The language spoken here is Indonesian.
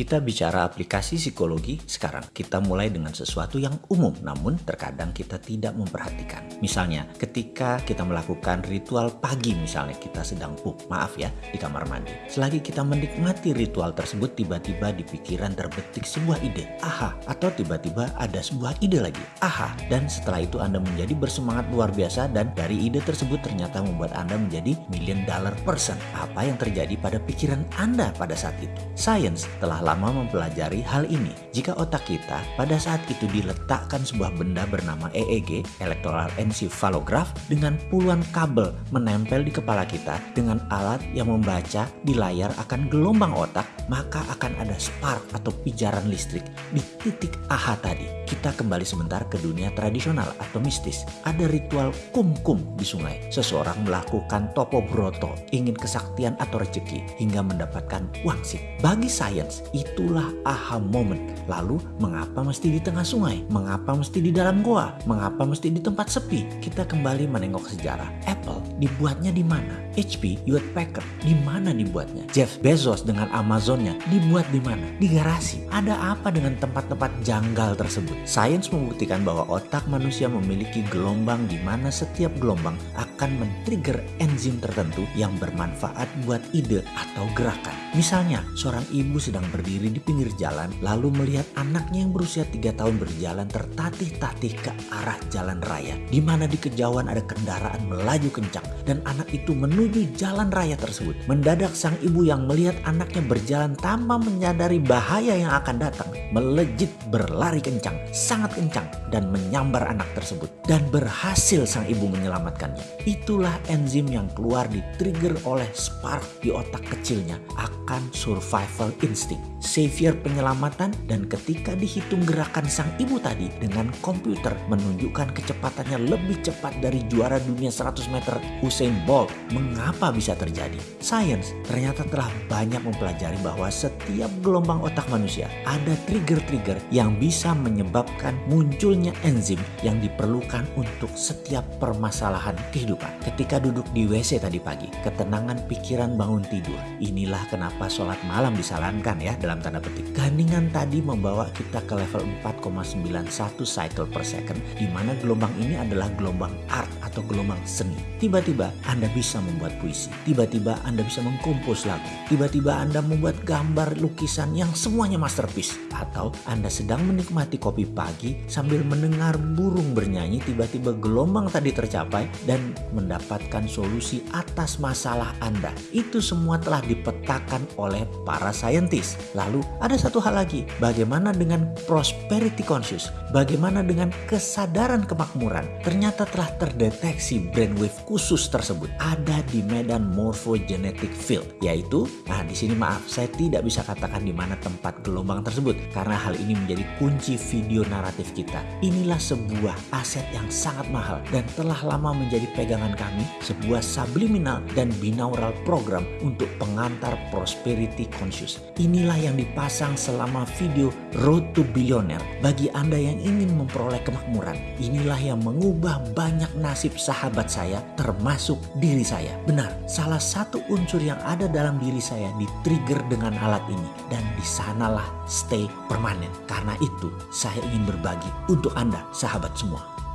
Kita bicara aplikasi psikologi sekarang. Kita mulai dengan sesuatu yang umum, namun terkadang kita tidak memperhatikan. Misalnya, ketika kita melakukan ritual pagi misalnya, kita sedang pup, maaf ya, di kamar mandi. Selagi kita menikmati ritual tersebut, tiba-tiba di pikiran terbetik sebuah ide. Aha, atau tiba-tiba ada sebuah ide lagi. Aha, dan setelah itu Anda menjadi bersemangat luar biasa dan dari ide tersebut ternyata membuat Anda menjadi million dollar person. Apa yang terjadi pada pikiran Anda pada saat itu? Science telah lama mempelajari hal ini. Jika otak kita pada saat itu diletakkan sebuah benda bernama EEG, Electoral Encephalograph, dengan puluhan kabel menempel di kepala kita dengan alat yang membaca di layar akan gelombang otak, maka akan ada spark atau pijaran listrik di titik AHA tadi. Kita kembali sebentar ke dunia tradisional atau mistis. Ada ritual kum-kum di sungai. Seseorang melakukan topo broto, ingin kesaktian atau rezeki hingga mendapatkan wangsit. Bagi sains, itulah aha moment. Lalu mengapa mesti di tengah sungai? Mengapa mesti di dalam goa? Mengapa mesti di tempat sepi? Kita kembali menengok sejarah. Apple dibuatnya di mana? HP Hewlett Packard di mana dibuatnya? Jeff Bezos dengan Amazonnya dibuat di mana? Di garasi. Ada apa dengan tempat-tempat janggal tersebut? Sains membuktikan bahwa otak manusia memiliki gelombang di mana setiap gelombang akan men-trigger enzim tertentu yang bermanfaat buat ide atau gerakan. Misalnya, seorang ibu sedang berdiri di pinggir jalan lalu melihat anaknya yang berusia 3 tahun berjalan tertatih-tatih ke arah jalan raya di mana di kejauhan ada kendaraan melaju kencang dan anak itu menuju jalan raya tersebut. Mendadak sang ibu yang melihat anaknya berjalan tanpa menyadari bahaya yang akan datang melejit berlari kencang, sangat kencang dan menyambar anak tersebut dan berhasil sang ibu menyelamatkannya. Itulah enzim yang keluar di trigger oleh spark di otak kecilnya akan survival instinct, savior penyelamatan dan ketika dihitung gerakan sang ibu tadi dengan komputer menunjukkan kecepatannya lebih cepat dari juara dunia 100 meter Usain Bolt. Mengapa bisa terjadi? Science ternyata telah banyak mempelajari bahwa setiap gelombang otak manusia ada trigger-trigger yang bisa menyebabkan munculnya enzim yang diperlukan untuk setiap permasalahan kehidupan. Ketika duduk di WC tadi pagi, ketenangan pikiran bangun tidur. Inilah kenapa sholat malam disarankan ya dalam tanda petik. Keheningan tadi membawa kita ke level 4,91 cycle per second di mana gelombang ini adalah gelombang art atau gelombang seni. Tiba-tiba Anda bisa membuat puisi, tiba-tiba Anda bisa mengkompos lagu, tiba-tiba Anda membuat gambar lukisan yang semuanya masterpiece atau Anda sedang menikmati kopi pagi sambil mendengar burung bernyanyi tiba-tiba gelombang tadi tercapai dan mendapatkan solusi atas masalah Anda. Itu semua telah dipetakan oleh para saintis. Lalu ada satu hal lagi, bagaimana dengan prosperity conscious? Bagaimana dengan kesadaran kemakmuran? Ternyata telah terdeteksi brainwave khusus tersebut ada di medan morphogenetic field, yaitu nah di sini maaf saya tidak bisa katakan di mana tempat gelombang tersebut karena hal ini menjadi kunci video naratif kita. Inilah sebuah aset yang sangat mahal dan telah lama menjadi pegangan kami, sebuah subliminal dan binaural program untuk pengantar prosperity conscious. Inilah yang dipasang selama video Road to Billionaire bagi Anda yang ingin memperoleh kemakmuran. Inilah yang mengubah banyak nasib sahabat saya termasuk diri saya. Benar, salah satu unsur yang ada dalam diri saya di-trigger dengan alat ini dan di sanalah stay permanen. Karena itu saya ingin berbagi untuk Anda sahabat semua.